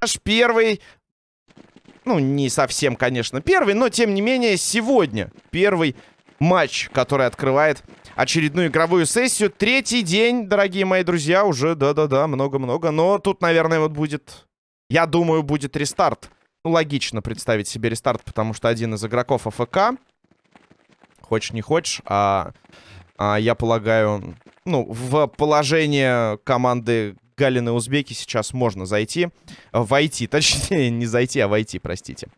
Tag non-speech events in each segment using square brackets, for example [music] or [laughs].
Наш первый, ну, не совсем, конечно, первый, но, тем не менее, сегодня первый матч, который открывает очередную игровую сессию. Третий день, дорогие мои друзья, уже, да-да-да, много-много. Но тут, наверное, вот будет, я думаю, будет рестарт. Ну, логично представить себе рестарт, потому что один из игроков АФК, хочешь не хочешь, а, а я полагаю, ну, в положение команды Галины Узбеки сейчас можно зайти. Войти, [laughs] точнее, не зайти, а войти, простите.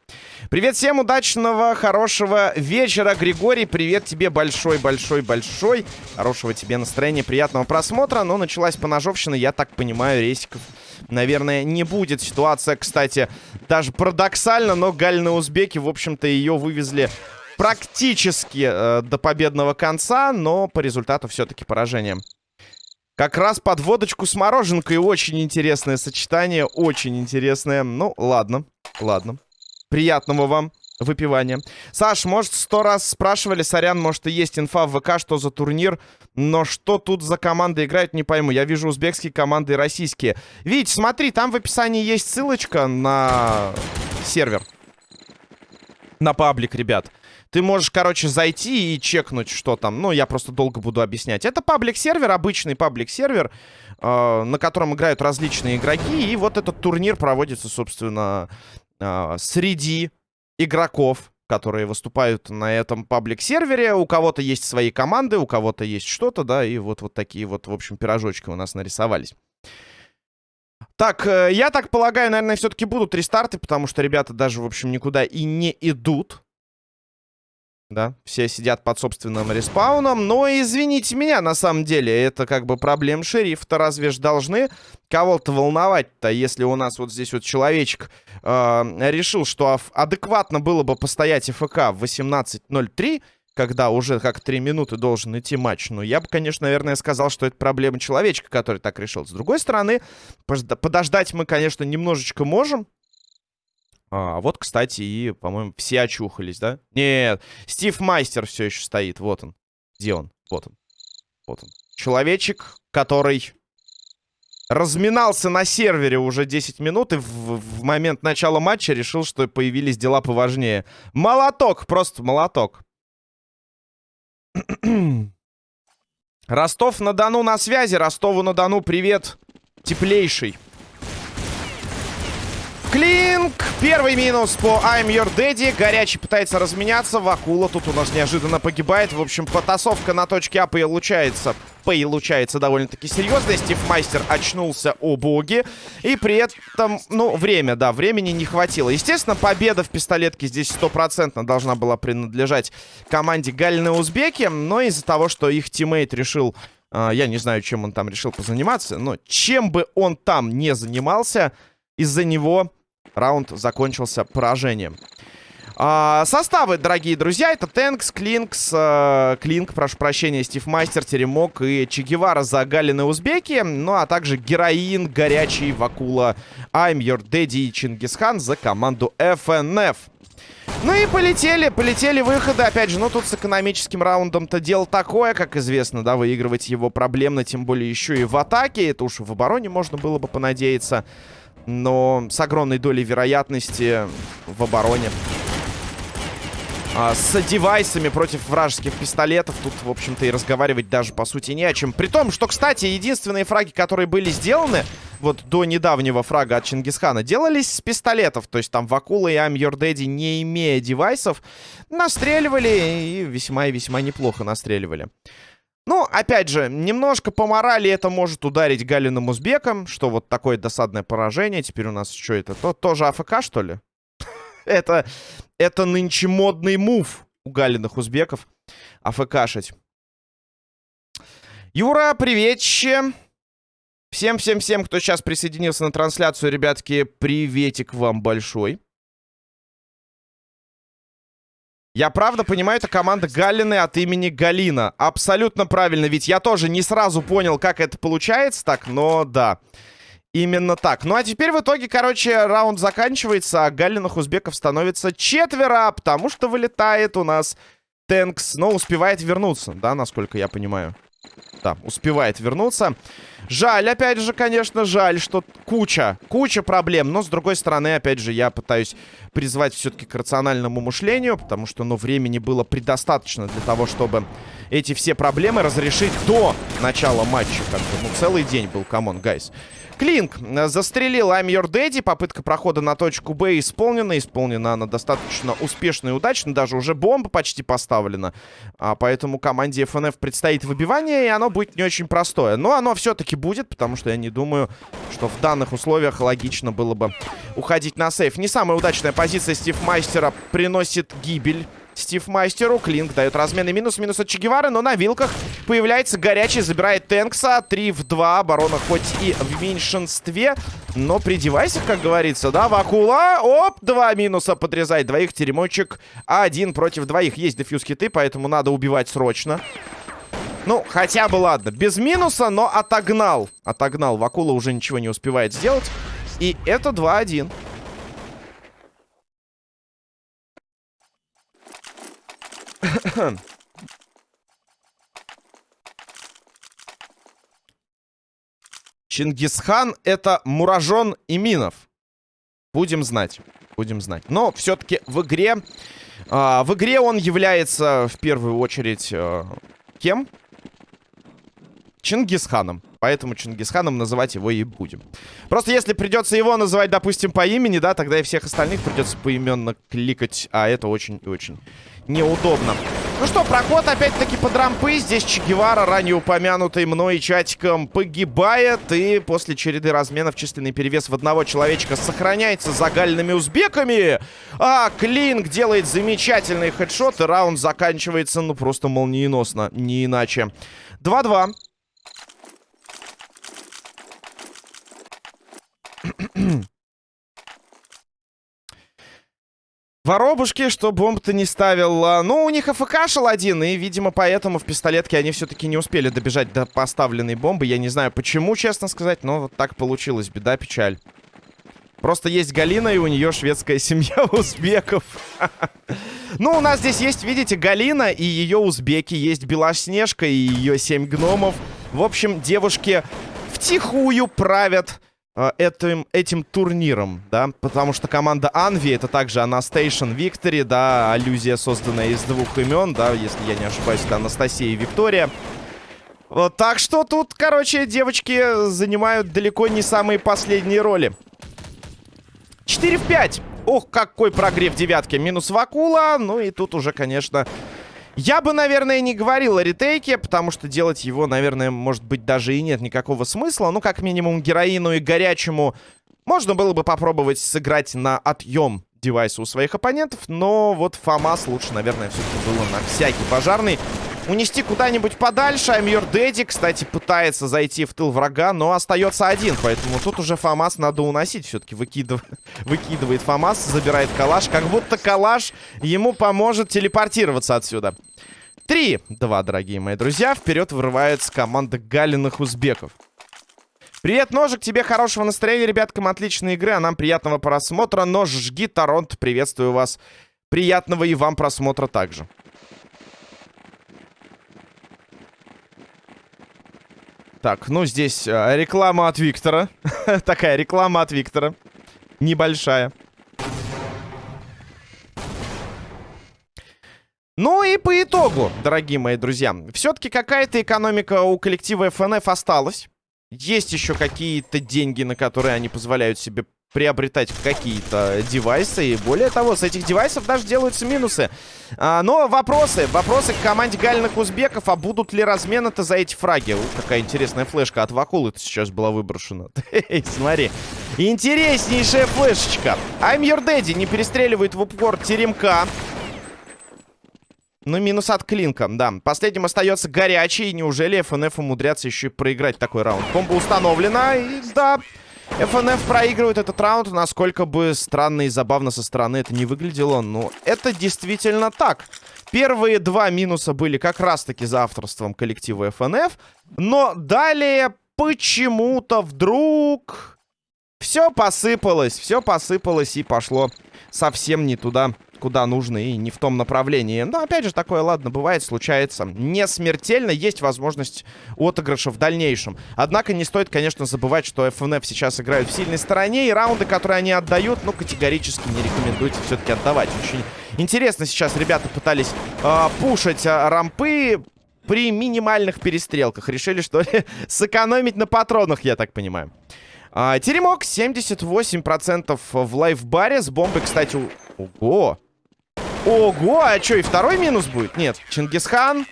Привет всем, удачного, хорошего вечера, Григорий. Привет тебе большой-большой-большой. Хорошего тебе настроения, приятного просмотра. Но началась поножовщина, я так понимаю, рейсиков, наверное, не будет. Ситуация, кстати, даже парадоксально, но Галины Узбеки, в общем-то, ее вывезли практически э, до победного конца, но по результату все-таки поражение. Как раз под водочку с мороженкой. Очень интересное сочетание. Очень интересное. Ну, ладно. Ладно. Приятного вам выпивания. Саш, может, сто раз спрашивали, сорян, может, и есть инфа в ВК, что за турнир, но что тут за команды играют, не пойму. Я вижу узбекские команды и российские. Вить, смотри, там в описании есть ссылочка на сервер. На паблик, ребят. Ты можешь, короче, зайти и чекнуть, что там. Ну, я просто долго буду объяснять. Это паблик-сервер, обычный паблик-сервер, э, на котором играют различные игроки. И вот этот турнир проводится, собственно, э, среди игроков, которые выступают на этом паблик-сервере. У кого-то есть свои команды, у кого-то есть что-то, да, и вот, вот такие вот, в общем, пирожочки у нас нарисовались. Так, э, я так полагаю, наверное, все-таки будут рестарты, потому что ребята даже, в общем, никуда и не идут. Да, все сидят под собственным респауном. Но извините меня, на самом деле, это как бы проблем шерифа-то разве ж должны кого-то волновать-то, если у нас вот здесь вот человечек э, решил, что адекватно было бы постоять ФК в 18.03, когда уже как 3 минуты должен идти матч. Ну, я бы, конечно, наверное, сказал, что это проблема человечка, который так решил. С другой стороны, подождать мы, конечно, немножечко можем. А, вот, кстати, и, по-моему, все очухались, да? Нет, Стив Майстер все еще стоит. Вот он. Где он? Вот он. Вот он. Человечек, который разминался на сервере уже 10 минут и в, в момент начала матча решил, что появились дела поважнее. Молоток, просто молоток. [clears throat] Ростов-на-Дону на связи. Ростову-на-Дону привет, теплейший. Клинк. Первый минус по I'm Your Daddy. Горячий пытается разменяться. Вакула тут у нас неожиданно погибает. В общем, потасовка на точке А получается. Получается довольно-таки серьезная. Стив Майстер очнулся, о боги. И при этом, ну, время, да, времени не хватило. Естественно, победа в пистолетке здесь стопроцентно должна была принадлежать команде Галины Узбеки. Но из-за того, что их тиммейт решил... Э, я не знаю, чем он там решил позаниматься. Но чем бы он там не занимался, из-за него раунд закончился поражением. А, составы, дорогие друзья, это Тэнкс, Клинкс, э, Клинк, прошу прощения, Стив Мастер, Теремок и Че Гевара за Галины Узбеки, ну а также Героин, Горячий, Вакула, I'm Your Daddy и Чингисхан за команду FNF. Ну и полетели, полетели выходы. Опять же, ну тут с экономическим раундом-то дело такое, как известно, да, выигрывать его проблемно, тем более еще и в атаке. Это уж в обороне можно было бы понадеяться но с огромной долей вероятности в обороне. А, с девайсами против вражеских пистолетов тут, в общем-то, и разговаривать даже, по сути, не о чем. При том, что, кстати, единственные фраги, которые были сделаны, вот до недавнего фрага от Чингисхана, делались с пистолетов. То есть там Вакула и I'm Your Daddy, не имея девайсов, настреливали и весьма и весьма неплохо настреливали. Ну, опять же, немножко по морали это может ударить Галиным Узбеком, что вот такое досадное поражение. Теперь у нас что это? То, тоже АФК, что ли? [laughs] это, это нынче модный мув у Галиных Узбеков. АФКшить. Юра, приветище. Всем-всем-всем, кто сейчас присоединился на трансляцию, ребятки, приветик вам большой. Я правда понимаю, это команда Галины от имени Галина. Абсолютно правильно, ведь я тоже не сразу понял, как это получается так, но да. Именно так. Ну а теперь в итоге, короче, раунд заканчивается, а Галиных узбеков становится четверо, потому что вылетает у нас Тэнкс, но успевает вернуться, да, насколько я понимаю. Да, успевает вернуться. Жаль, опять же, конечно, жаль, что куча, куча проблем. Но, с другой стороны, опять же, я пытаюсь призвать все-таки к рациональному мышлению, потому что, ну, времени было предостаточно для того, чтобы эти все проблемы разрешить до начала матча. Как ну, целый день был, come on, guys. Клинк э, застрелил I'm Your Daddy. Попытка прохода на точку Б исполнена. Исполнена она достаточно успешно и удачно. Даже уже бомба почти поставлена. А поэтому команде FNF предстоит выбивание, и оно будет не очень простое. Но оно все-таки будет, потому что я не думаю, что в данных условиях логично было бы уходить на сейф. Не самая удачная позиция Стив Мастера приносит гибель Стив Мастеру. Клинк дает разменный минус. Минус от Чегевары, но на вилках появляется горячий. Забирает Тэнкса. 3 в 2. Оборона хоть и в меньшинстве, но при девайсах, как говорится, да, Вакула. Оп, два минуса подрезает двоих. Теремочек один против двоих. Есть дефьюз хиты, поэтому надо убивать срочно. Ну, хотя бы ладно. Без минуса, но отогнал. Отогнал. Вакула уже ничего не успевает сделать. И это 2-1. [coughs] Чингисхан это Муражон и Минов. Будем знать. Будем знать. Но все-таки в игре... Э, в игре он является в первую очередь... Э, кем? Чингисханом. Поэтому Чингисханом называть его и будем. Просто если придется его называть, допустим, по имени, да, тогда и всех остальных придется поименно кликать. А это очень и очень неудобно. Ну что, проход опять-таки под рампы. Здесь Че Гевара, ранее упомянутый мной чатиком, погибает. И после череды разменов численный перевес в одного человечка сохраняется загальными узбеками. А Клинк делает замечательный хедшот. И раунд заканчивается, ну, просто молниеносно. Не иначе. 2-2. [clears throat] Воробушки, что бомб-то не ставил. А, ну, у них АФК шел один, и, видимо, поэтому в пистолетке они все-таки не успели добежать до поставленной бомбы. Я не знаю, почему, честно сказать, но вот так получилось. Беда, печаль. Просто есть Галина, и у нее шведская семья [laughs] узбеков. [laughs] Ну, у нас здесь есть, видите, Галина и ее узбеки. Есть Белоснежка и ее семь гномов. В общем, девушки втихую правят этим, этим турниром, да, потому что команда Анви это также Анастейшн Victory, да, аллюзия, созданная из двух имен, да, если я не ошибаюсь, это Анастасия и Виктория. Вот, так что тут, короче, девочки занимают далеко не самые последние роли. 4 в 5. Ох, какой прогрев девятки. Минус Вакула. Ну и тут уже, конечно, я бы, наверное, не говорил о ретейке, потому что делать его, наверное, может быть, даже и нет никакого смысла. Ну, как минимум, героину и горячему можно было бы попробовать сыграть на отъем девайса у своих оппонентов, но вот ФАМАС лучше, наверное, все-таки было на всякий пожарный. Унести куда-нибудь подальше. Аймьор Дэдди, кстати, пытается зайти в тыл врага, но остается один. Поэтому тут уже ФАМАС надо уносить. Все-таки выкидыв... [laughs] выкидывает ФАМАС, забирает калаш. Как будто калаш ему поможет телепортироваться отсюда. Три, два, дорогие мои друзья. Вперед вырывается команда галиных узбеков. Привет, Ножик, тебе хорошего настроения, ребяткам, отличной игры, а нам приятного просмотра. Нож, жги, Торонто, приветствую вас. Приятного и вам просмотра также. Так, ну здесь э, реклама от Виктора. [laughs] Такая реклама от Виктора. Небольшая. Ну и по итогу, дорогие мои друзья, все-таки какая-то экономика у коллектива FNF осталась. Есть еще какие-то деньги, на которые они позволяют себе приобретать какие-то девайсы. И более того, с этих девайсов даже делаются минусы. А, но вопросы. Вопросы к команде гальных узбеков. А будут ли размены-то за эти фраги? Ух, какая интересная флешка от Вакулы сейчас была выброшена. [laughs] Смотри. Интереснейшая флешечка. I'm your daddy не перестреливает в упор теремка. Ну, минус от Клинка, да. Последним остается горячий. Неужели ФНФ умудрятся еще и проиграть такой раунд? Бомба установлена, и да... ФНФ проигрывает этот раунд, насколько бы странно и забавно со стороны это не выглядело. Но это действительно так. Первые два минуса были как раз-таки за авторством коллектива ФНФ. Но далее почему-то вдруг... Все посыпалось, все посыпалось и пошло совсем не туда, куда нужно и не в том направлении. Но, опять же, такое, ладно, бывает, случается. Не смертельно, есть возможность отыгрыша в дальнейшем. Однако не стоит, конечно, забывать, что FNF сейчас играют в сильной стороне, и раунды, которые они отдают, ну, категорически не рекомендуйте все-таки отдавать. Очень интересно сейчас ребята пытались э, пушить э, рампы, при минимальных перестрелках. Решили, что ли, [laughs] сэкономить на патронах, я так понимаю. А, теремок 78% в лайфбаре. С бомбой, кстати... Ого! Ого! А что, и второй минус будет? Нет. Чингисхан.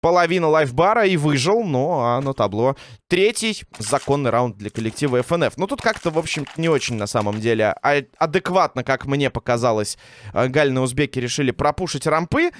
Половина лайфбара и выжил, но а на табло. Третий законный раунд для коллектива FNF. Ну, тут как-то, в общем не очень на самом деле а адекватно, как мне показалось, э, гальные узбеки решили пропушить рампы.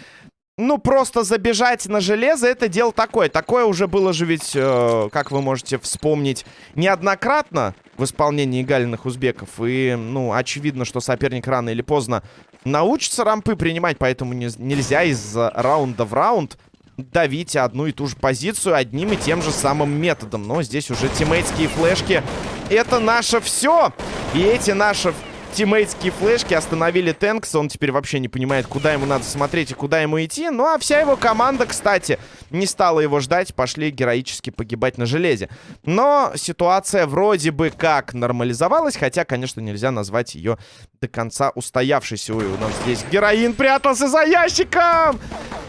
Ну, просто забежать на железо, это дело такое. Такое уже было же ведь, э, как вы можете вспомнить, неоднократно в исполнении галиных узбеков. И, ну, очевидно, что соперник рано или поздно научится рампы принимать, поэтому не, нельзя из раунда в раунд давить одну и ту же позицию одним и тем же самым методом. Но здесь уже тиммейтские флешки — это наше все. И эти наши тиммейтские флешки остановили Тэнкса. Он теперь вообще не понимает, куда ему надо смотреть и куда ему идти. Ну, а вся его команда, кстати, не стала его ждать. Пошли героически погибать на железе. Но ситуация вроде бы как нормализовалась. Хотя, конечно, нельзя назвать ее до конца устоявшейся. Ой, у нас здесь героин прятался за ящиком!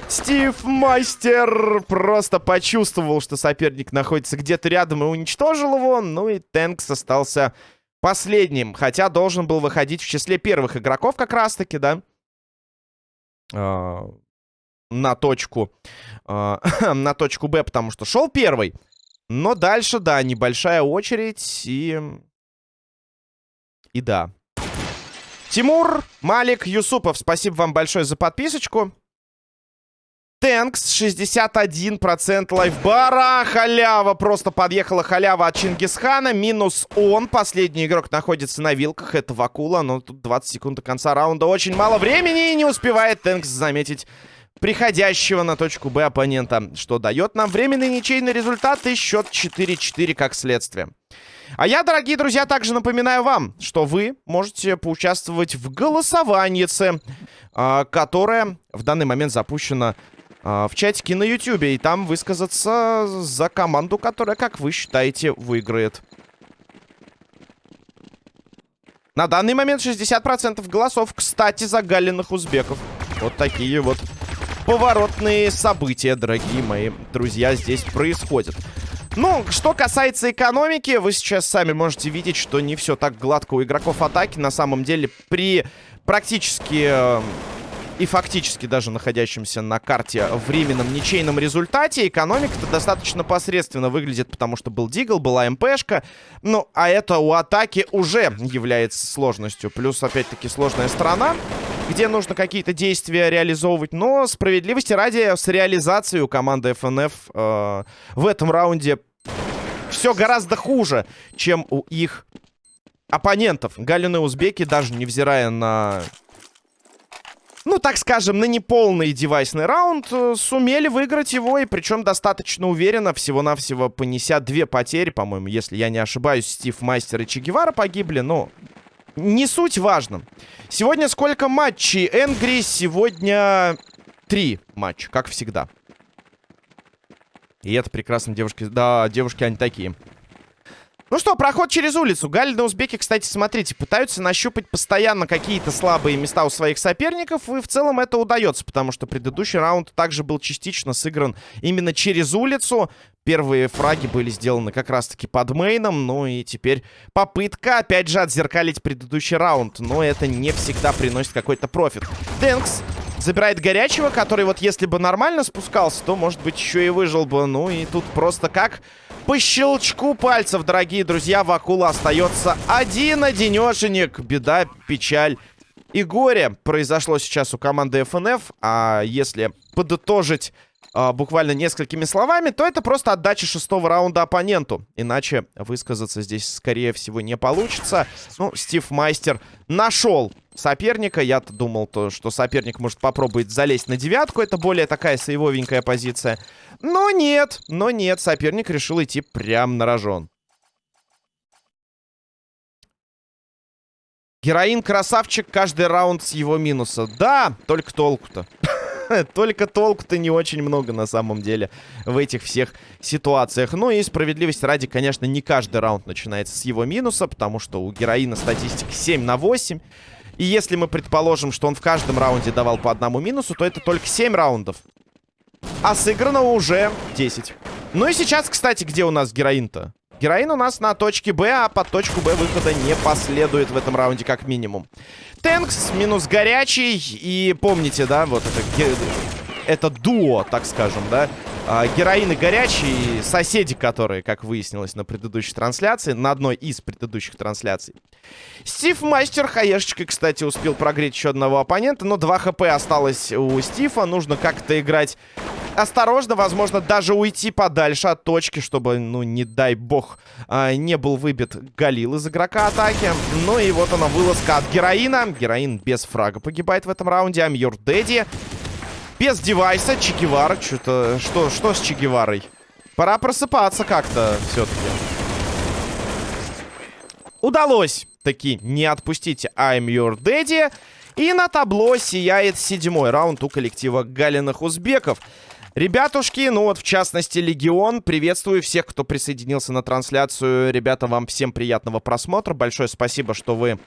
Стив Мастер просто почувствовал, что соперник находится где-то рядом и уничтожил его. Ну и Тэнкс остался последним. Хотя должен был выходить в числе первых игроков как раз-таки, да? А, на точку. А, [laughs] на точку Б, потому что шел первый. Но дальше, да, небольшая очередь и... И да. Тимур, Малик, Юсупов, спасибо вам большое за подписочку. Тэнкс, 61% лайфбара. Халява, просто подъехала халява от Чингисхана. Минус он. Последний игрок находится на вилках. Это Вакула, но тут 20 секунд до конца раунда. Очень мало времени и не успевает Тэнкс заметить приходящего на точку Б оппонента. Что дает нам временный ничейный результат и счет 4-4 как следствие. А я, дорогие друзья, также напоминаю вам, что вы можете поучаствовать в голосовании, а, которое в данный момент запущено в чатике на ютюбе. И там высказаться за команду, которая, как вы считаете, выиграет. На данный момент 60% голосов, кстати, за галиных узбеков. Вот такие вот поворотные события, дорогие мои друзья, здесь происходят. Ну, что касается экономики, вы сейчас сами можете видеть, что не все так гладко у игроков атаки. На самом деле, при практически э, и фактически даже находящимся на карте временном ничейном результате. Экономика-то достаточно посредственно выглядит, потому что был Дигл, была МПшка. Ну, а это у атаки уже является сложностью. Плюс, опять-таки, сложная сторона, где нужно какие-то действия реализовывать. Но справедливости ради, с реализацией у команды FNF э, в этом раунде все гораздо хуже, чем у их оппонентов. Галины узбеки, даже невзирая на ну, так скажем, на неполный девайсный раунд э, сумели выиграть его, и причем достаточно уверенно, всего-навсего понеся две потери, по-моему, если я не ошибаюсь, Стив Мастер и Че Гевара погибли, но не суть важно. Сегодня сколько матчей? Энгри сегодня три матча, как всегда. И это прекрасно, девушки. Да, девушки, они такие. Ну что, проход через улицу. Галины узбеки, кстати, смотрите, пытаются нащупать постоянно какие-то слабые места у своих соперников. И в целом это удается, потому что предыдущий раунд также был частично сыгран именно через улицу. Первые фраги были сделаны как раз-таки под мейном. Ну и теперь попытка, опять же, отзеркалить предыдущий раунд. Но это не всегда приносит какой-то профит. Дэнкс забирает горячего, который вот если бы нормально спускался, то, может быть, еще и выжил бы. Ну и тут просто как по щелчку пальцев, дорогие друзья, Вакула остается один-одинешенек. Беда, печаль и горе произошло сейчас у команды FNF. А если подытожить а, буквально несколькими словами, то это просто отдача шестого раунда оппоненту. Иначе высказаться здесь, скорее всего, не получится. Ну, Стив Майстер нашел соперника. Я-то думал, то, что соперник может попробовать залезть на девятку. Это более такая сейвовенькая позиция. Но нет, но нет, соперник решил идти прям на рожон. Героин красавчик, каждый раунд с его минуса. Да, только толку-то. [laughs] Только толку-то не очень много на самом деле в этих всех ситуациях. Ну и справедливости ради, конечно, не каждый раунд начинается с его минуса, потому что у героина статистика 7 на 8. И если мы предположим, что он в каждом раунде давал по одному минусу, то это только 7 раундов. А сыграно уже 10. Ну и сейчас, кстати, где у нас героин-то? Героин у нас на точке Б, а под точку Б выхода не последует в этом раунде как минимум. Тэнкс минус горячий. И помните, да, вот это, это дуо, так скажем, да. А, героин и горячий, соседи которые, как выяснилось на предыдущей трансляции, на одной из предыдущих трансляций. Стив Мастер хаешечкой, кстати, успел прогреть еще одного оппонента, но 2 хп осталось у Стива. Нужно как-то играть осторожно, возможно, даже уйти подальше от точки, чтобы, ну, не дай бог, а, не был выбит Галил из игрока атаки. Ну и вот она, вылазка от Героина. Героин без фрага погибает в этом раунде. Your daddy. Без девайса. Чегевара. Что-то... Что, что с Чегеварой? Пора просыпаться как-то все-таки. Удалось таки не отпустить I'm your daddy. И на табло сияет седьмой раунд у коллектива Галиных Узбеков. Ребятушки, ну вот в частности Легион, приветствую всех, кто присоединился на трансляцию. Ребята, вам всем приятного просмотра. Большое спасибо, что вы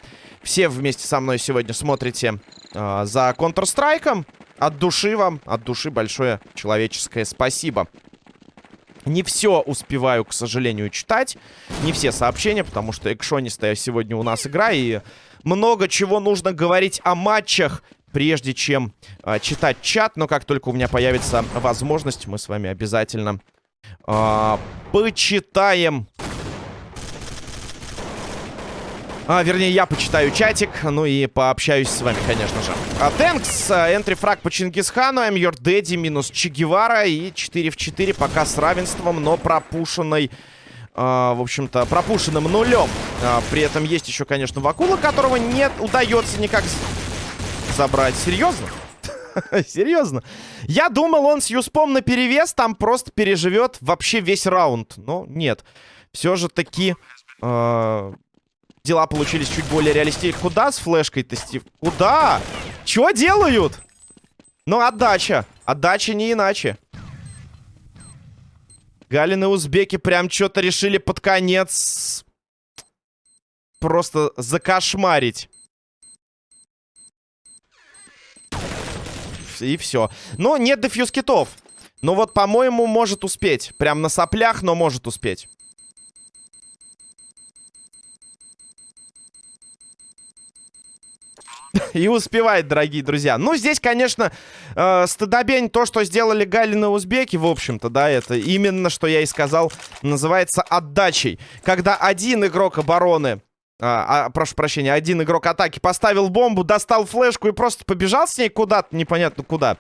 все вместе со мной сегодня смотрите э, за Counter-Strike. От души вам, от души большое человеческое спасибо. Не все успеваю, к сожалению, читать. Не все сообщения, потому что экшонистая сегодня у нас игра. И много чего нужно говорить о матчах прежде чем э, читать чат. Но как только у меня появится возможность, мы с вами обязательно э, почитаем... А, вернее, я почитаю чатик, ну и пообщаюсь с вами, конечно же. А, Тэнкс, энтрифраг по Чингисхану, I'm your daddy, минус Че и 4 в 4 пока с равенством, но пропушенной... Uh, в общем-то, пропушенным нулем. Uh, при этом есть еще, конечно, Вакула, которого не удается никак забрать. Серьезно? [laughs] Серьезно? Я думал, он с Юспом на перевес там просто переживет вообще весь раунд. Но нет. Все же таки э, дела получились чуть более реалистичны. Куда с флешкой-то, Стив? Куда? Чего делают? Ну, отдача. Отдача не иначе. Галины узбеки прям что-то решили под конец просто закошмарить. И все. Но нет дефьюз китов. Ну вот, по-моему, может успеть. Прям на соплях, но может успеть. [laughs] И успевает, дорогие друзья. Ну, здесь, конечно, э, стыдобень то, что сделали Галины узбеки, в общем-то, да, это именно, что я и сказал, называется отдачей. Когда один игрок обороны а, а, прошу прощения, один игрок атаки поставил бомбу, достал флешку и просто побежал с ней куда-то, непонятно куда.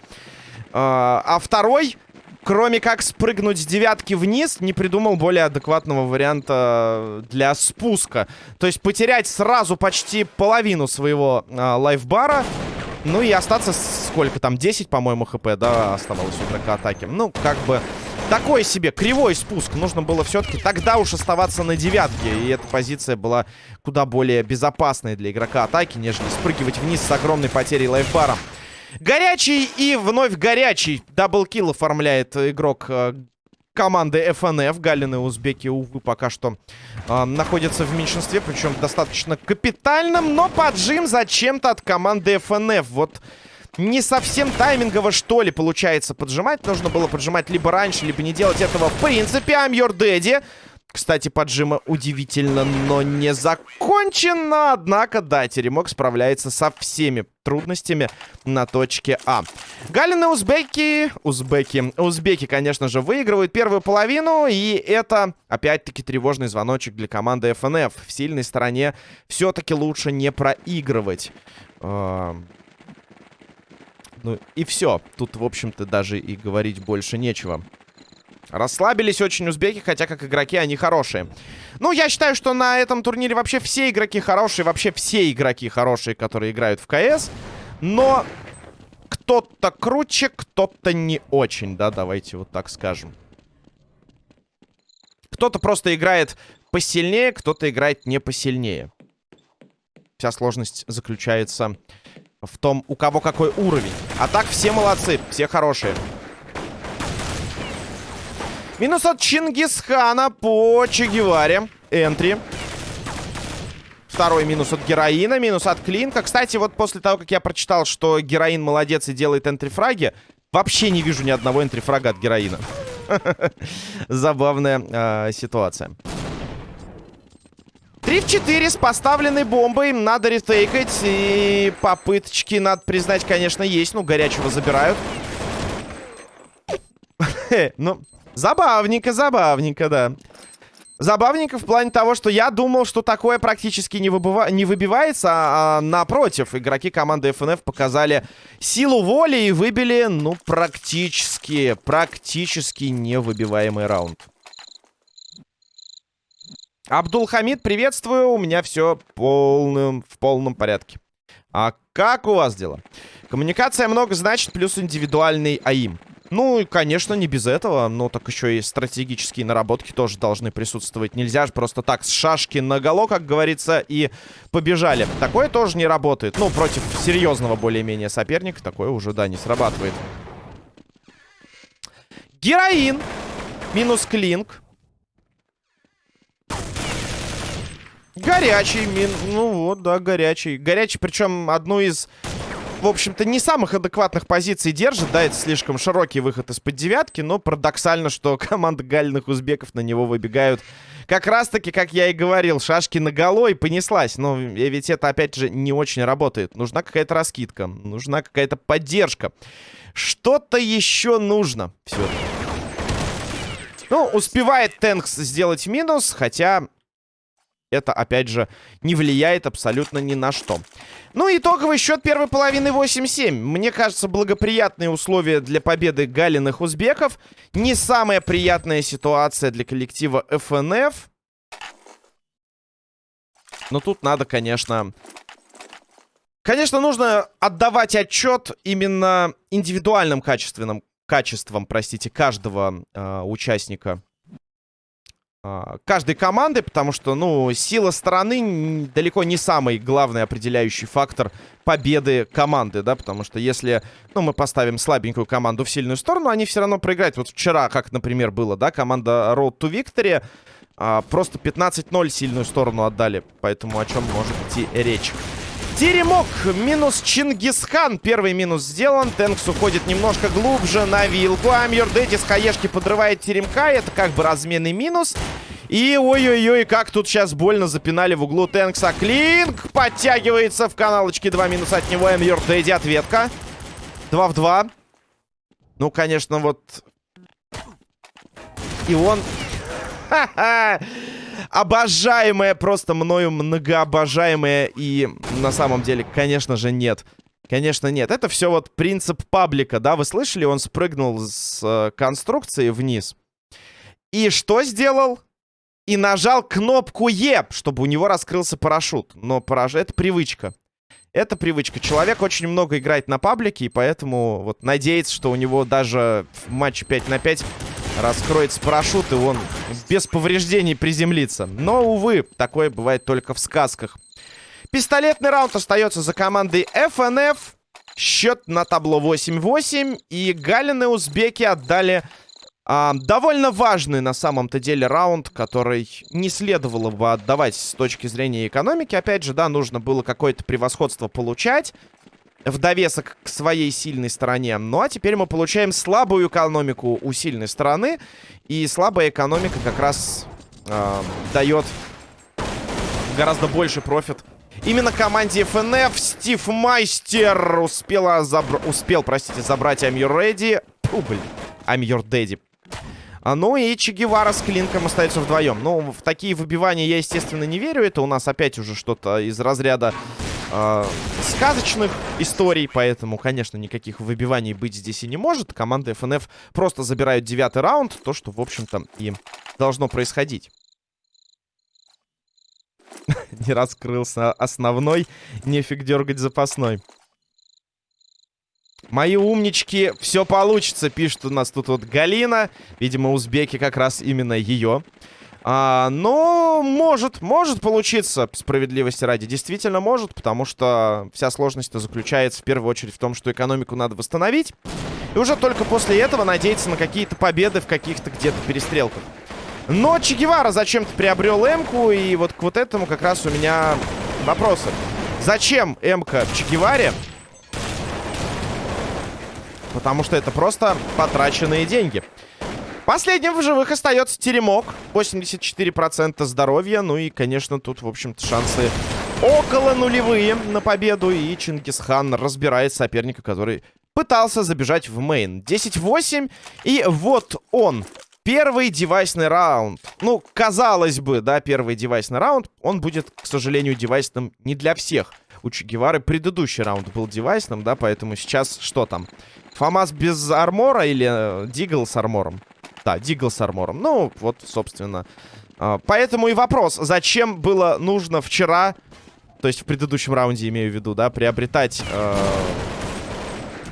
А, а второй, кроме как спрыгнуть с девятки вниз, не придумал более адекватного варианта для спуска. То есть потерять сразу почти половину своего а, лайфбара. Ну и остаться сколько там, 10, по-моему, хп, да, оставалось у игрока атаки. Ну, как бы... Такой себе кривой спуск. Нужно было все-таки тогда уж оставаться на девятке. И эта позиция была куда более безопасной для игрока атаки, нежели спрыгивать вниз с огромной потерей лайфбара. Горячий и вновь горячий. Даблкил оформляет игрок э, команды FNF. Галины узбеки, увы, пока что э, находятся в меньшинстве. Причем достаточно капитальном. Но поджим зачем-то от команды FNF. Вот не совсем таймингово, что ли, получается поджимать. Нужно было поджимать либо раньше, либо не делать этого в принципе. I'm your daddy. Кстати, поджима удивительно, но не закончено. Однако, да, Теремок справляется со всеми трудностями на точке А. Галины узбеки... Узбеки. Узбеки, конечно же, выигрывают первую половину. И это, опять-таки, тревожный звоночек для команды ФНФ. В сильной стороне все-таки лучше не проигрывать. Ну и все. Тут, в общем-то, даже и говорить больше нечего. Расслабились очень узбеки, хотя как игроки они хорошие. Ну, я считаю, что на этом турнире вообще все игроки хорошие. Вообще все игроки хорошие, которые играют в КС. Но кто-то круче, кто-то не очень, да, давайте вот так скажем. Кто-то просто играет посильнее, кто-то играет не посильнее. Вся сложность заключается в том, у кого какой уровень. А так все молодцы, все хорошие. Минус от Чингисхана по Че. Энтри. Второй минус от героина, минус от клинка. Кстати, вот после того, как я прочитал, что героин молодец и делает энтрифраги, вообще не вижу ни одного энтрифрага от героина. [laughs] Забавная э, ситуация. 3 в 4 с поставленной бомбой. Надо ретейкать. И попыточки, надо признать, конечно, есть. Ну, горячего забирают. ну, забавненько, забавненько, да. Забавненько в плане того, что я думал, что такое практически не, выбыва... не выбивается, а, а напротив, игроки команды FNF показали силу воли и выбили, ну, практически, практически невыбиваемый раунд. Абдулхамид, приветствую. У меня все полным, в полном порядке. А как у вас дела? Коммуникация много значит, плюс индивидуальный АИМ. Ну, и, конечно, не без этого. Но так еще и стратегические наработки тоже должны присутствовать. Нельзя же просто так с шашки на голо, как говорится, и побежали. Такое тоже не работает. Ну, против серьезного более-менее соперника такое уже, да, не срабатывает. Героин. Минус клинк. Горячий мин. Ну вот, да, горячий. Горячий, причем одну из, в общем-то, не самых адекватных позиций держит. Да, это слишком широкий выход из-под девятки. Но парадоксально, что [laughs] команда гальных узбеков на него выбегают. Как раз-таки, как я и говорил, шашки на голой понеслась. Но ведь это, опять же, не очень работает. Нужна какая-то раскидка. Нужна какая-то поддержка. Что-то еще нужно. Все. Ну, успевает Тэнкс сделать минус, хотя это, опять же, не влияет абсолютно ни на что. Ну, итоговый счет первой половины 8-7. Мне кажется, благоприятные условия для победы галиных узбеков. Не самая приятная ситуация для коллектива FNF. Но тут надо, конечно... Конечно, нужно отдавать отчет именно индивидуальным качественным качествам, простите, каждого э, участника а, каждой команды, потому что, ну, сила стороны далеко не самый главный определяющий фактор победы команды, да, потому что если, ну, мы поставим слабенькую команду в сильную сторону, они все равно проиграют. Вот вчера, как, например, было, да, команда Road to Victory а, просто 15-0 сильную сторону отдали, поэтому о чем может идти речь. Теремок минус Чингисхан. Первый минус сделан. Тенкс уходит немножко глубже на вилку. Амьер Дэдди с хаешки подрывает Теремка. Это как бы разменный минус. И ой-ой-ой, как тут сейчас больно запинали в углу Тенкса. Клинк подтягивается в каналочке. Два минуса от него. Амьер Дэдди ответка. Два в два. Ну, конечно, вот... И он... [laughs] Ха-ха! Обожаемая, просто мною многообожаемая. И на самом деле, конечно же, нет. Конечно, нет. Это все вот принцип паблика, да? Вы слышали? Он спрыгнул с э, конструкции вниз. И что сделал? И нажал кнопку Е, чтобы у него раскрылся парашют. Но парашют... Это привычка. Это привычка. Человек очень много играет на паблике, и поэтому вот надеется, что у него даже в матче 5 на 5 раскроется парашют, и он без повреждений приземлится. Но, увы, такое бывает только в сказках. Пистолетный раунд остается за командой FNF. Счет на табло 8-8. И Галины узбеки отдали а, довольно важный на самом-то деле раунд, который не следовало бы отдавать с точки зрения экономики. Опять же, да, нужно было какое-то превосходство получать в довесок к своей сильной стороне. Ну а теперь мы получаем слабую экономику у сильной стороны. И слабая экономика как раз э, дает гораздо больше профит. Именно команде FNF Стив Майстер успела забр... успел, простите, забрать I'm Your Ready. Фу, блин. I'm Your. А, ну и Че Гевара с Клинком остаются вдвоем. Ну, в такие выбивания я, естественно, не верю. Это у нас опять уже что-то из разряда э, сказочных историй, поэтому, конечно, никаких выбиваний быть здесь и не может. Команда FNF просто забирают девятый раунд, то, что, в общем-то, и должно происходить. [laughs] Не раскрылся основной, нефиг дергать запасной. Мои умнички, все получится, пишет у нас тут вот Галина. Видимо, узбеки как раз именно ее А, но может, может получиться, справедливости ради. Действительно может, потому что вся сложность заключается в первую очередь в том, что экономику надо восстановить. И уже только после этого надеяться на какие-то победы в каких-то где-то перестрелках. Но Че Гевара зачем-то приобрел М-ку, и вот к вот этому как раз у меня вопросы. Зачем М-ка Че Геваре? Потому что это просто потраченные деньги. Последним в живых остается Теремок. 84% здоровья. Ну и, конечно, тут, в общем-то, шансы около нулевые на победу. И Чингисхан разбирает соперника, который пытался забежать в мейн. 10-8. И вот он. Первый девайсный раунд. Ну, казалось бы, да, первый девайсный раунд. Он будет, к сожалению, девайсным не для всех. У Че предыдущий раунд был девайсным, да, поэтому сейчас что там? Фамас без армора или э, Дигл с армором? Да, Дигл с армором. Ну, вот, собственно. А, поэтому и вопрос. Зачем было нужно вчера, то есть в предыдущем раунде, имею в виду, да, приобретать э,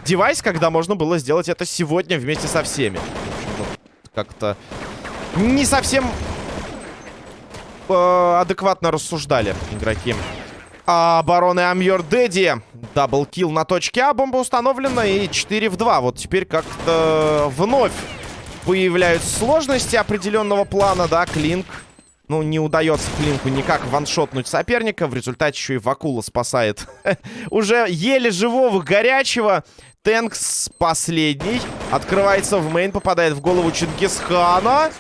девайс, когда можно было сделать это сегодня вместе со всеми? Как-то не совсем э, адекватно рассуждали игроки. А обороны Амьор Дэдди. Даблкил на точке А. Бомба установлена. И 4 в 2. Вот теперь как-то вновь появляются сложности определенного плана, да, Клинк. Ну, не удается Клинку никак ваншотнуть соперника. В результате еще и Вакула спасает [laughs] уже еле живого горячего. Тэнкс последний. Открывается в мейн, попадает в голову Чингисхана.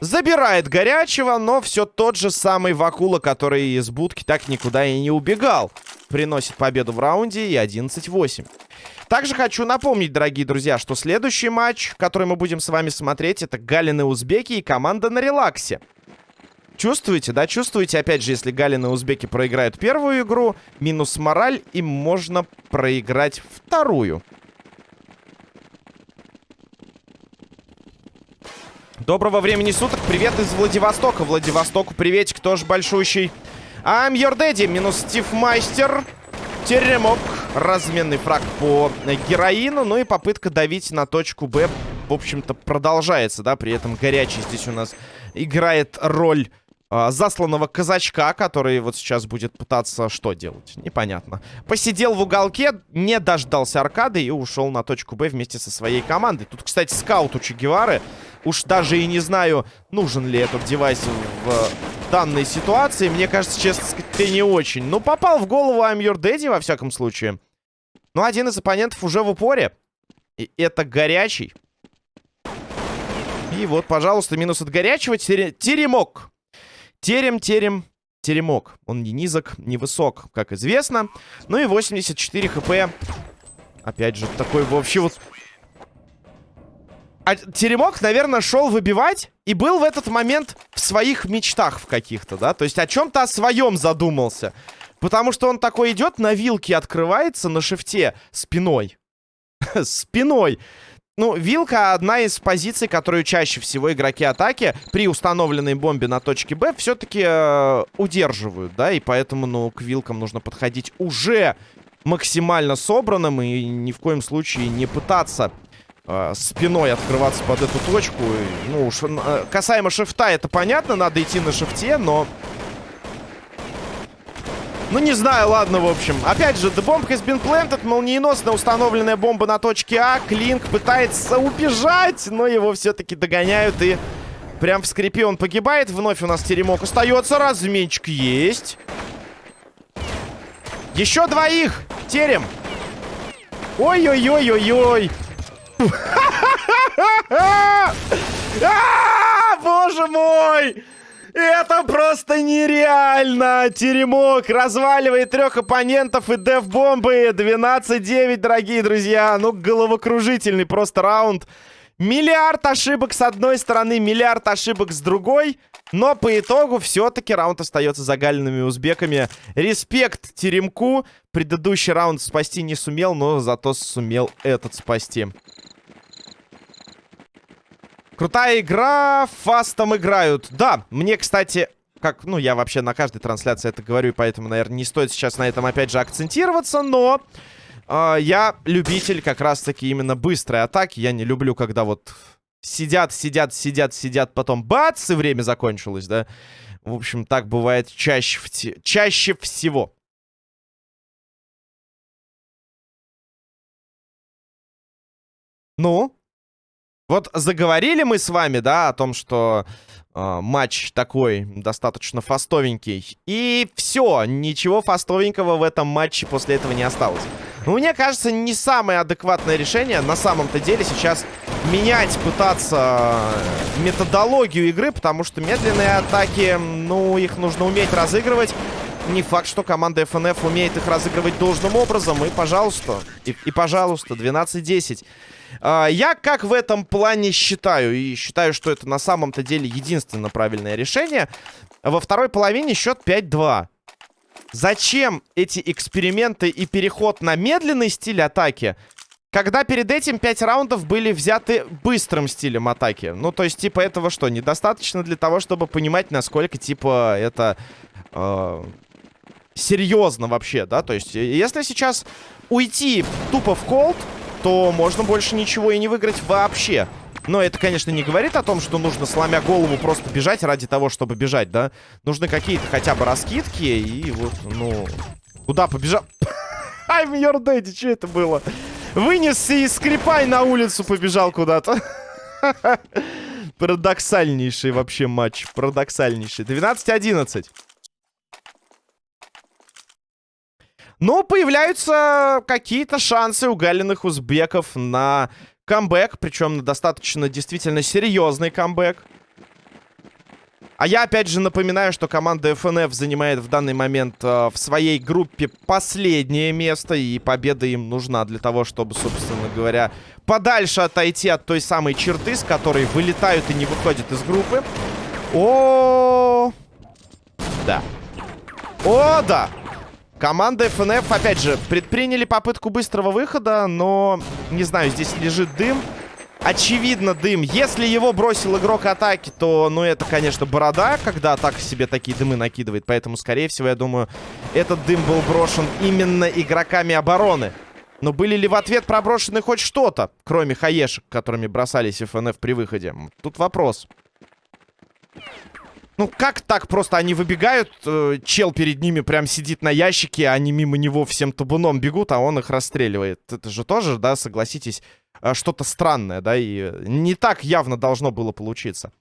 Забирает горячего, но все тот же самый Вакула, который из будки так никуда и не убегал. Приносит победу в раунде и 11-8. Также хочу напомнить, дорогие друзья, что следующий матч, который мы будем с вами смотреть, это Галины Узбеки и команда на релаксе. Чувствуете, да? Чувствуете, опять же, если Галины Узбеки проиграют первую игру, минус мораль, им можно проиграть вторую. Доброго времени суток, привет из Владивостока. Владивостоку приветик, тоже большущий. I'm your daddy, минус Стив Майстер. Теремок. Разменный фраг по героину. Ну и попытка давить на точку Б, в общем-то, продолжается, да. При этом горячий здесь у нас играет роль э, засланного казачка, который вот сейчас будет пытаться что делать? Непонятно. Посидел в уголке, не дождался аркады и ушел на точку Б вместе со своей командой. Тут, кстати, скаут у Че Гевары. Уж даже и не знаю, нужен ли этот девайс в данной ситуации, мне кажется, честно сказать, не очень. Но попал в голову I'm Your Daddy, во всяком случае. Но один из оппонентов уже в упоре. И это горячий. И вот, пожалуйста, минус от горячего. Теремок. Терем, терем, теремок. Он не низок, не высок, как известно. Ну и 84 хп. Опять же, такой вообще вот а Теремок, наверное, шел выбивать и был в этот момент в своих мечтах в каких-то, да? То есть о чем-то о своем задумался. Потому что он такой идет, на вилке открывается на шифте спиной. [laughs] спиной. Ну, вилка одна из позиций, которую чаще всего игроки атаки при установленной бомбе на точке Б все-таки э, удерживают, да, и поэтому, ну, к вилкам нужно подходить уже максимально собранным и ни в коем случае не пытаться спиной открываться под эту точку. Ну, уж, э, касаемо шифта, это понятно, надо идти на шифте, но... Ну, не знаю, ладно, в общем. Опять же, The Bomb has been. Молниеносно установленная бомба на точке А. Клинк пытается убежать, но его все-таки догоняют и... Прям в скрипе он погибает. Вновь у нас теремок остается. Разменчик есть. Еще двоих. Терем. Ой-ой-ой-ой-ой. А, боже мой! Это просто нереально! Теремок разваливает трех оппонентов и деф-бомбы. 12-9, дорогие друзья. Ну, головокружительный просто раунд. Миллиард ошибок с одной стороны, миллиард ошибок с другой. Но по итогу все-таки раунд остается загаленными узбеками. Респект Теремку. Предыдущий раунд спасти не сумел, но зато сумел этот спасти. Крутая игра, фастом играют. Да, мне, кстати, как, ну, я вообще на каждой трансляции это говорю, и поэтому, наверное, не стоит сейчас на этом, опять же, акцентироваться, но... Э, я любитель как раз-таки именно быстрой атаки. Я не люблю, когда вот Сидят, сидят, сидят, сидят, потом бац, и время закончилось, да? В общем, так бывает чаще, чаще всего. Ну? Вот заговорили мы с вами, да, о том, что э, матч такой достаточно фастовенький. И все, ничего фастовенького в этом матче после этого не осталось. Но мне кажется, не самое адекватное решение на самом-то деле сейчас менять, пытаться методологию игры, потому что медленные атаки, ну, их нужно уметь разыгрывать. Не факт, что команда FNF умеет их разыгрывать должным образом. И, пожалуйста, и, и пожалуйста, 12-10. А, я как в этом плане считаю, и считаю, что это на самом-то деле единственно правильное решение. Во второй половине счет 5-2. Зачем эти эксперименты и переход на медленный стиль атаки, когда перед этим 5 раундов были взяты быстрым стилем атаки? Ну, то есть, типа, этого что, недостаточно для того, чтобы понимать, насколько, типа, это... Э серьезно вообще, да? То есть, если сейчас уйти тупо в колд, то можно больше ничего и не выиграть вообще. Но это, конечно, не говорит о том, что нужно, сломя голову, просто бежать ради того, чтобы бежать, да? Нужны какие-то хотя бы раскидки, и вот, ну... Куда побежал? I'm your daddy, что это было? Вынесся и скрипай на улицу побежал куда-то. [laughs] Парадоксальнейший вообще матч. Парадоксальнейший. 12-11. Но появляются какие-то шансы у галиных узбеков на камбэк. Причем на достаточно действительно серьезный камбэк. А я опять же напоминаю, что команда FNF занимает в данный момент э, в своей группе последнее место. И победа им нужна для того, чтобы, собственно говоря, подальше отойти от той самой черты, с которой вылетают и не выходят из группы. О, -о, -о, -о. да. О, да. Команда FNF, опять же, предприняли попытку быстрого выхода, но, не знаю, здесь лежит дым. Очевидно, дым. Если его бросил игрок атаки, то, ну, это, конечно, борода, когда атака себе такие дымы накидывает. Поэтому, скорее всего, я думаю, этот дым был брошен именно игроками обороны. Но были ли в ответ проброшены хоть что-то, кроме хаешек, которыми бросались FNF при выходе? Тут вопрос. Ну, как так просто они выбегают, э, чел перед ними прям сидит на ящике, они мимо него всем табуном бегут, а он их расстреливает. Это же тоже, да, согласитесь, э, что-то странное, да, и не так явно должно было получиться.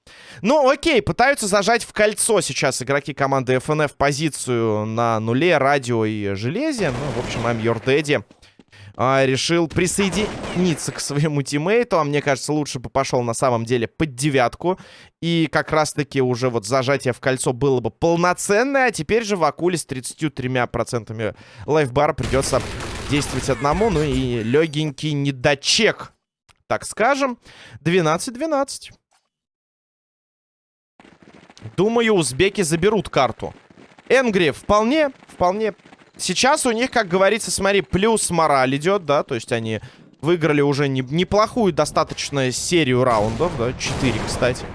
Ну, окей, пытаются зажать в кольцо сейчас игроки команды FNF позицию на нуле, радио и железе. Ну, в общем, I'm your daddy а, решил присоединиться к своему тиммейту. А мне кажется, лучше бы пошел на самом деле под девятку. И как раз-таки уже вот зажатие в кольцо было бы полноценное. А теперь же в акуле с 33% лайфбара придется действовать одному. Ну и легенький недочек, так скажем. 12-12. Думаю, узбеки заберут карту. Энгри вполне, вполне Сейчас у них, как говорится, смотри, плюс мораль идет, да, то есть они выиграли уже не, неплохую достаточно серию раундов, да, 4, кстати.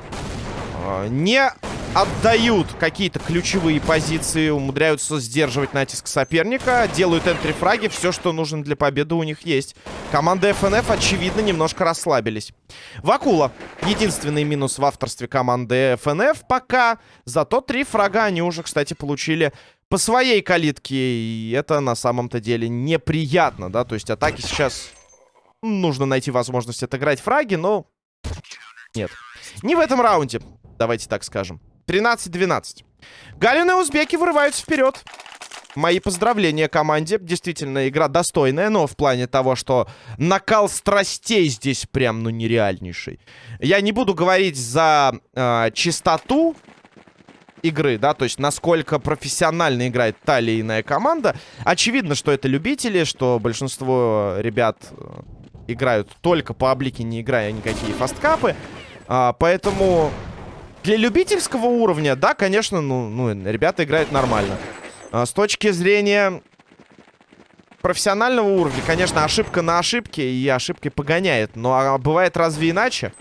А, не отдают какие-то ключевые позиции, умудряются сдерживать натиск соперника, делают энтри-фраги, все, что нужно для победы у них есть. Команда FNF, очевидно, немножко расслабились. Вакула. Единственный минус в авторстве команды FNF пока. Зато три фрага они уже, кстати, получили по своей калитке. И это на самом-то деле неприятно, да. То есть атаки сейчас... Нужно найти возможность отыграть фраги, но... Нет. Не в этом раунде, давайте так скажем. 13-12. Галины узбеки вырываются вперед. Мои поздравления команде. Действительно, игра достойная, но в плане того, что накал страстей здесь прям, ну, нереальнейший. Я не буду говорить за э, чистоту игры, да, то есть насколько профессионально играет та или иная команда. Очевидно, что это любители, что большинство ребят э, играют только по облике, не играя никакие фасткапы. А, поэтому для любительского уровня, да, конечно, ну, ну ребята играют нормально. А, с точки зрения профессионального уровня, конечно, ошибка на ошибке и ошибкой погоняет. Но а бывает разве иначе?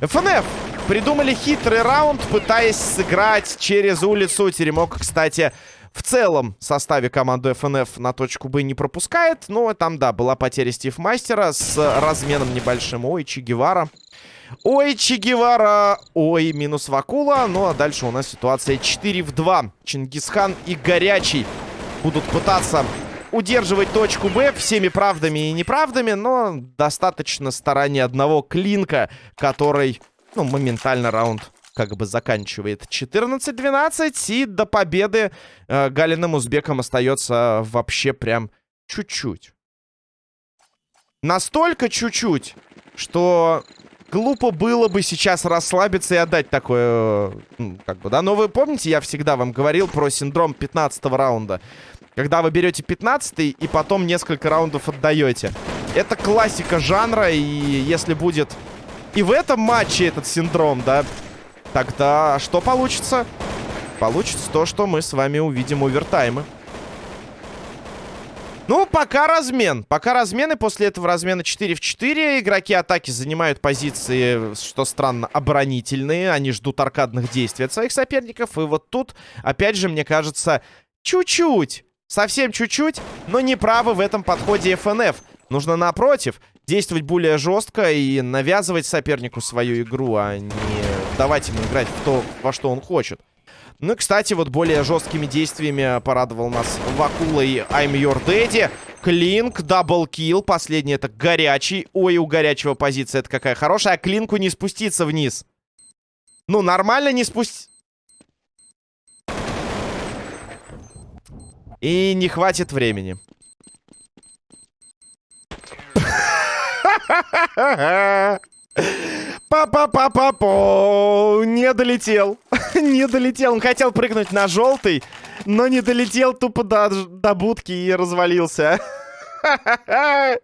ФНФ Придумали хитрый раунд, пытаясь сыграть через улицу. Теремок, кстати, в целом составе команды FNF на точку Б не пропускает. Но там, да, была потеря Стив Мастера с разменом небольшим. Ой, Че Гевара. Ой, Че Гевара. Ой, минус Вакула. Ну, а дальше у нас ситуация 4 в 2. Чингисхан и Горячий будут пытаться удерживать точку Б всеми правдами и неправдами, но достаточно старания одного клинка, который, ну, моментально раунд как бы заканчивает 14-12. И до победы э, Галиным Узбекам остается вообще прям чуть-чуть. Настолько чуть-чуть, что глупо было бы сейчас расслабиться и отдать такое, ну, как бы, да. Но вы помните, я всегда вам говорил про синдром 15 раунда. Когда вы берете 15 и потом несколько раундов отдаете. Это классика жанра, и если будет и в этом матче этот синдром, да, тогда что получится? Получится то, что мы с вами увидим овертаймы. Ну, пока размен. Пока размен, и после этого размена 4 в 4. Игроки атаки занимают позиции, что странно, оборонительные. Они ждут аркадных действий от своих соперников. И вот тут, опять же, мне кажется, чуть-чуть, совсем чуть-чуть, но не правы в этом подходе FNF. Нужно, напротив, действовать более жестко и навязывать сопернику свою игру, а не давать ему играть в то, во что он хочет. Ну и, кстати, вот более жесткими действиями порадовал нас Вакула и I'm Your Daddy. Клинк, даблкил. Последний это горячий. Ой, у горячего позиция это какая хорошая. А клинку не спуститься вниз. Ну, нормально не спустить. И не хватит времени. Па-па-па-па-по! Не долетел. [laughs] не долетел. Он хотел прыгнуть на желтый, но не долетел тупо до, до будки и развалился. [laughs]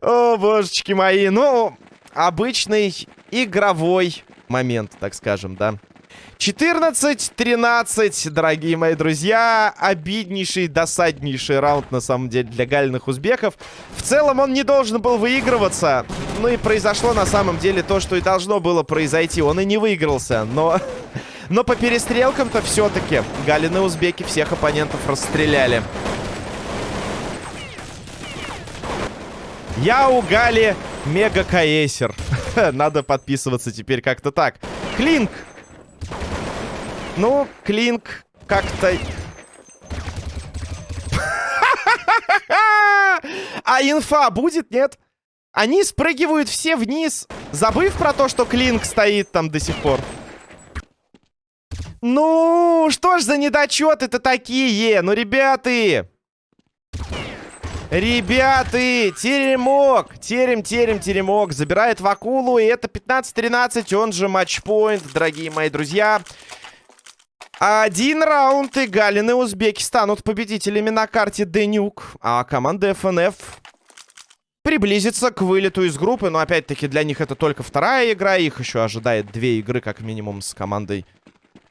О, божечки мои. Ну, обычный игровой момент, так скажем, да. 14-13, дорогие мои друзья. Обиднейший, досаднейший раунд, на самом деле, для гальных узбеков. В целом он не должен был выигрываться. Ну и произошло, на самом деле, то, что и должно было произойти. Он и не выигрался, но... [laughs] Но по перестрелкам-то все-таки галины узбеки всех оппонентов расстреляли. Я у Гали мега каэсер. [laughs] Надо подписываться теперь как-то так. Клинк ну, Клинк как-то... [laughs] А инфа будет, нет? Они спрыгивают все вниз, забыв про то, что Клинк стоит там до сих пор. Ну, что ж за недочеты-то такие? Ну, ребята... Ребята, теремок, терем, терем, теремок, забирает Вакулу, и это 15-13, он же матчпоинт, дорогие мои друзья. Один раунд, и Галин и Узбеки станут победителями на карте Денюк. А команда FNF приблизится к вылету из группы. Но опять-таки для них это только вторая игра. Их еще ожидает две игры, как минимум, с командой.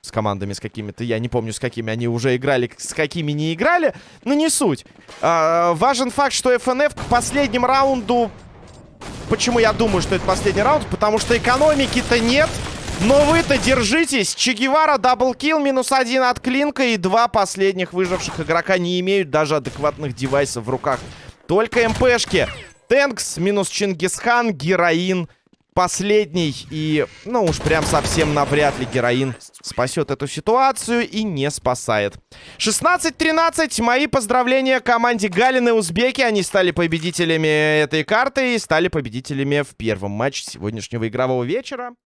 С командами, с какими-то. Я не помню, с какими они уже играли, с какими не играли. Но не суть. А, важен факт, что FNF к последнему раунду... Почему я думаю, что это последний раунд? Потому что экономики-то нет. Но вы-то держитесь. Че Гевара, double kill, минус один от Клинка. И два последних выживших игрока не имеют даже адекватных девайсов в руках. Только МПшки. Тэнкс, минус Чингисхан, героин. Последний. И, ну уж прям совсем навряд ли героин спасет эту ситуацию и не спасает. 16-13. Мои поздравления команде Галины Узбеки. Они стали победителями этой карты и стали победителями в первом матче сегодняшнего игрового вечера.